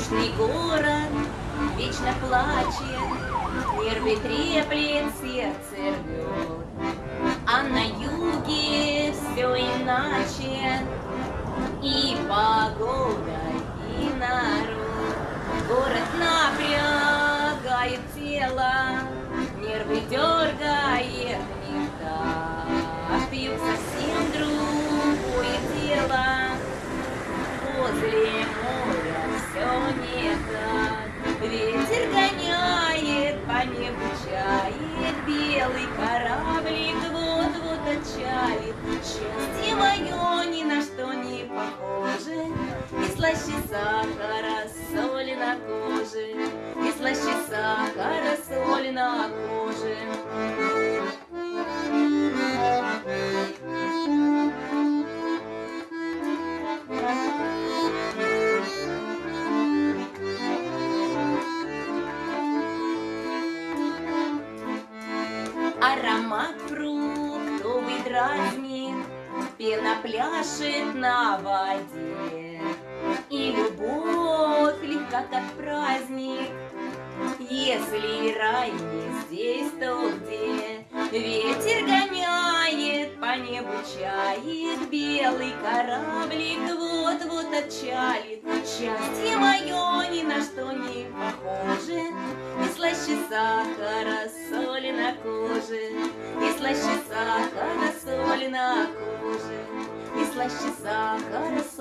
Скучный город вечно плачет, Нервы треплет, сердце рвет. А на юге все иначе, И погода, слаще сахара, соли на коже, И слаще сахара, соли на коже. Аромат фруктовый дразнит, Пена пляшет на воде. Любовь легка, как праздник, Если рай не здесь, то где? Ветер гоняет, по небу чает, Белый кораблик вот-вот отчалит. Счастье мое ни на что не похоже, И слаще сахара, соли на коже, И слаще сахара, соли на коже, И слаще сахара, соли.